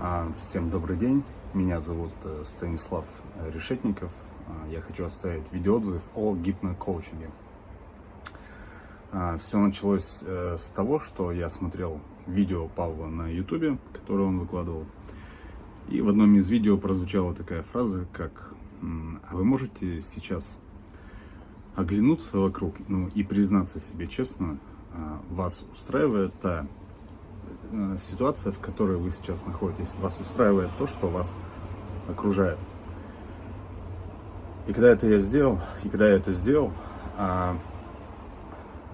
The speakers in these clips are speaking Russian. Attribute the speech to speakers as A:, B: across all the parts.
A: А, Всем добрый день, меня зовут э, Станислав Решетников. А, Я хочу оставить видеоотзыв о гипнокоучинге. Все началось э, с того, что я смотрел видео Павла на ютубе, которое он выкладывал. И в одном из видео прозвучала такая фраза, как «А вы можете сейчас оглянуться вокруг ну, и признаться себе честно, а, вас устраивает та э, ситуация, в которой вы сейчас находитесь, вас устраивает то, что вас окружает. И когда это я сделал, и когда я это сделал, а,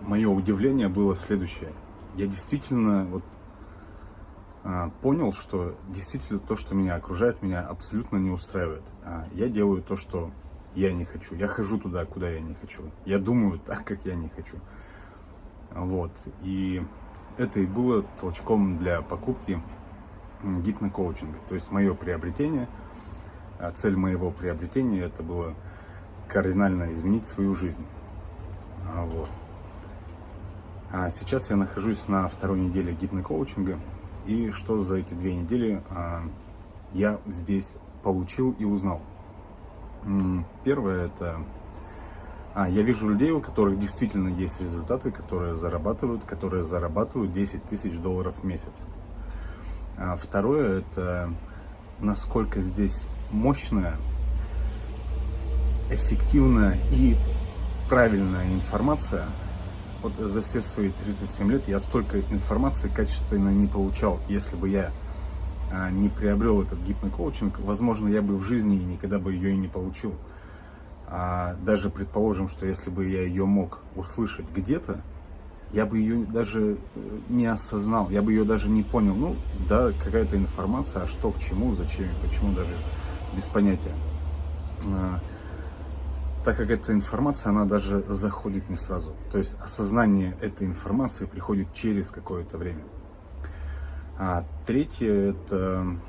A: мое удивление было следующее. Я действительно вот а, понял, что действительно то, что меня окружает, меня абсолютно не устраивает. А, я делаю то, что я не хочу. Я хожу туда, куда я не хочу. Я думаю так, как я не хочу. Вот. И это и было толчком для покупки гипнокоучинга. То есть мое приобретение, а цель моего приобретения это было кардинально изменить свою жизнь. А, Вот. А сейчас я нахожусь на второй неделе гипнокоучинга. И что за эти две недели а, я здесь получил и узнал? Первое это а, я вижу людей, у которых действительно есть результаты, которые зарабатывают, которые зарабатывают 10 тысяч долларов в месяц. А второе это насколько здесь мощная, эффективная и правильная информация. Вот за все свои 37 лет я столько информации качественно не получал. Если бы я а, не приобрел этот гипнокоучинг, возможно, я бы в жизни никогда бы ее и не получил. А даже предположим, что если бы я ее мог услышать где-то, я бы ее даже э, не осознал, я бы ее даже не понял. Ну, да, какая-то информация, а что, к чему, зачем почему, даже без понятия. А, так как эта информация, она даже заходит не сразу. То есть осознание этой информации приходит через какое-то время. А третье это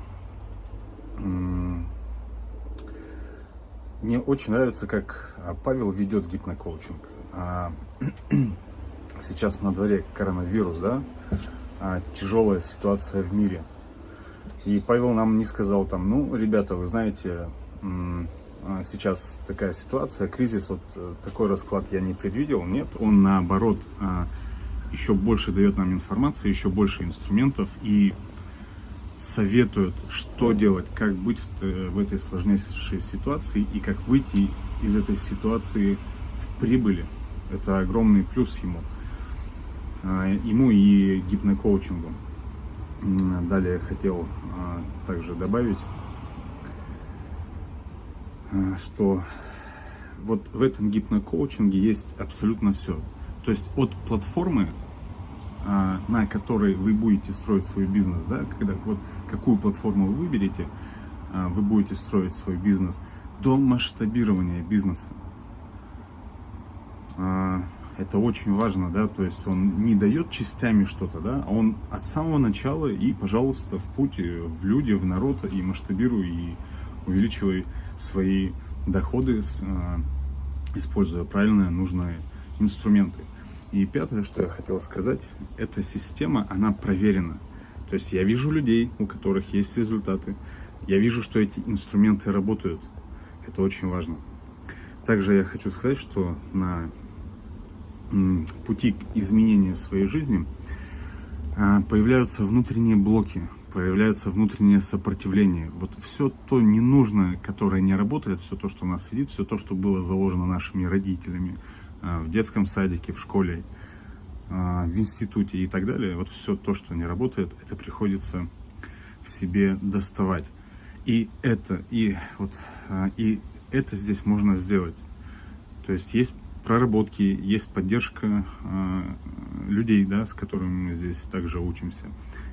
A: мне очень нравится, как а, Павел ведет гипнокоучинг. А, Сейчас на дворе коронавирус, да, А, тяжелая ситуация в мире. И Павел нам не сказал там, ну, ребята, вы знаете, сейчас такая ситуация, кризис, вот э, такой расклад я не предвидел. Нет, он наоборот еще больше дает нам информации, еще больше инструментов и советует, что делать, как быть в, этой сложнейшей ситуации и как выйти из этой ситуации в прибыли. Это огромный плюс ему, а, ему и гипнокоучингу. Далее хотел а, также добавить, а, что вот в этом гипнокоучинге есть абсолютно все. То есть от платформы на которой вы будете строить свой бизнес, да, когда вот какую платформу вы выберете, а, вы будете строить свой бизнес, до масштабирования бизнеса. А, Это очень важно, да, то есть он не дает частями что-то, да, а он от самого начала и, пожалуйста, в путь, в люди, в народ, и масштабируй, и увеличивай свои доходы, а, используя правильные, нужные инструменты. И пятое, что я хотел сказать, эта система, она проверена. То есть я вижу людей, у которых есть результаты. Я вижу, что эти инструменты работают. Это очень важно. Также я хочу сказать, что на пути к изменению своей жизни а, появляются внутренние блоки, появляется внутреннее сопротивление. Вот все то ненужное, которое не работает, все то, что у нас сидит, все то, что было заложено нашими родителями, в детском садике, в школе, а, в институте и так далее, вот все то, что не работает, это приходится в себе доставать. И это, и вот, а, и это здесь можно сделать. То есть есть проработки, есть поддержка людей, да, с которыми мы здесь также учимся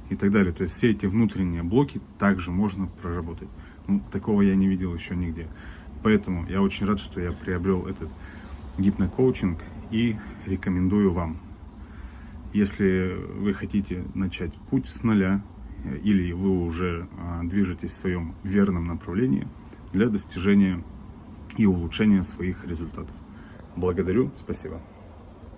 A: и так далее. То есть все эти внутренние блоки также можно проработать. Ну, такого я не видел еще нигде. Поэтому я очень рад, что я приобрел этот гипнокоучинг и рекомендую вам. Если вы хотите начать путь с нуля э, или вы уже а, движетесь в своем верном направлении для достижения и улучшения своих результатов. Благодарю, спасибо.